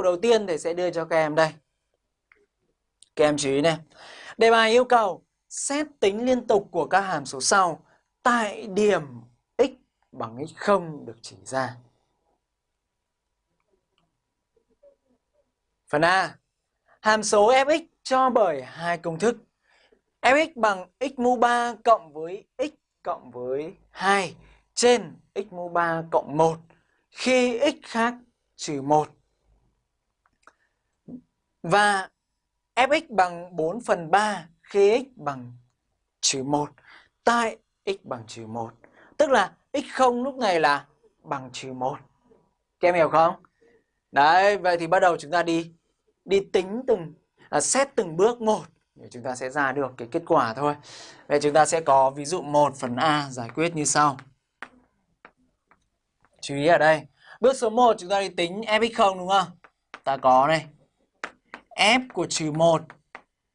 dụ đầu tiên thầy sẽ đưa cho các em đây. Các em chú ý này. Đề bài yêu cầu xét tính liên tục của các hàm số sau tại điểm x bằng x0 được chỉ ra. Phần A. Hàm số fx cho bởi hai công thức. fx bằng x mũ 3 cộng với x cộng với 2 trên x mũ 3 cộng 1 khi x khác trừ 1. Và fx bằng 4 phần 3 khi x bằng trừ 1 tại x bằng trừ 1. Tức là x0 lúc này là bằng trừ 1. Các em hiểu không? Đấy, vậy thì bắt đầu chúng ta đi đi tính từng à, xét từng bước một chúng ta sẽ ra được cái kết quả thôi. Vậy chúng ta sẽ có ví dụ 1 phần A giải quyết như sau. Chú ý ở đây, bước số 1 chúng ta đi tính fx0 đúng không? Ta có này f của trừ 1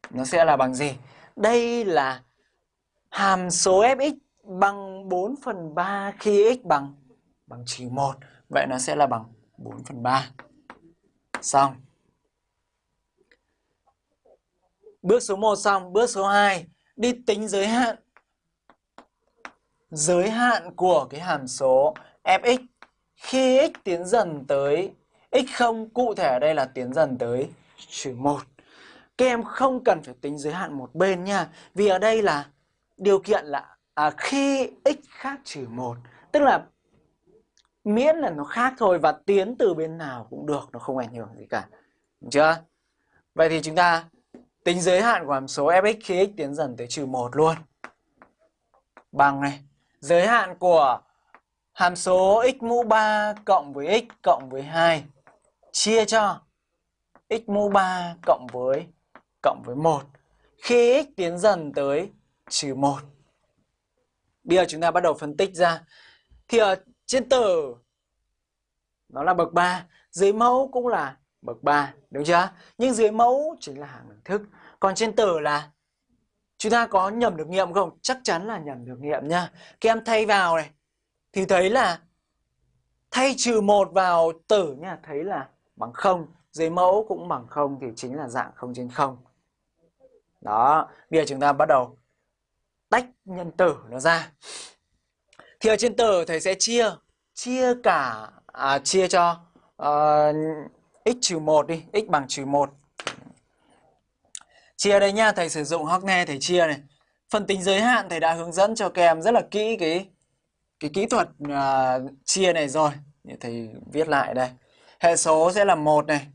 nó sẽ là bằng gì? Đây là hàm số fx bằng 4 phần 3 khi x bằng bằng trừ 1. Vậy nó sẽ là bằng 4 phần 3. Xong. Bước số 1 xong, bước số 2 đi tính giới hạn. Giới hạn của cái hàm số fx khi x tiến dần tới x0 cụ thể ở đây là tiến dần tới trừ 1. Các em không cần phải tính giới hạn một bên nha. Vì ở đây là điều kiện là à, khi x khác trừ 1. Tức là miễn là nó khác thôi và tiến từ bên nào cũng được, nó không ảnh hưởng gì cả. Đúng chưa? Vậy thì chúng ta tính giới hạn của hàm số fx khi x tiến dần tới trừ 1 luôn. Bằng này, giới hạn của hàm số x mũ 3 cộng với x cộng với 2 chia cho x mũ 3 cộng với cộng với 1 khi x tiến dần tới trừ 1. Bây giờ chúng ta bắt đầu phân tích ra. Thì ở trên tử nó là bậc 3, dưới mẫu cũng là bậc 3, đúng chưa? Nhưng dưới mẫu chính là hàng đẳng thức. Còn trên tử là chúng ta có nhầm được nghiệm không? Chắc chắn là nhầm được nghiệm nha. Các em thay vào này thì thấy là thay trừ 1 vào tử nha, thấy là bằng 0, dưới mẫu cũng bằng 0 thì chính là dạng 0 trên 0. Đó, bây giờ chúng ta bắt đầu tách nhân tử nó ra. Thì ở trên tử thầy sẽ chia chia cả à, chia cho uh, x trừ 1 đi, x bằng trừ 1. Chia đây nha, thầy sử dụng Hockney thầy chia này. Phần tính giới hạn thầy đã hướng dẫn cho các em rất là kỹ cái cái kỹ thuật uh, chia này rồi. Thầy viết lại đây. Hệ số sẽ là 1 này,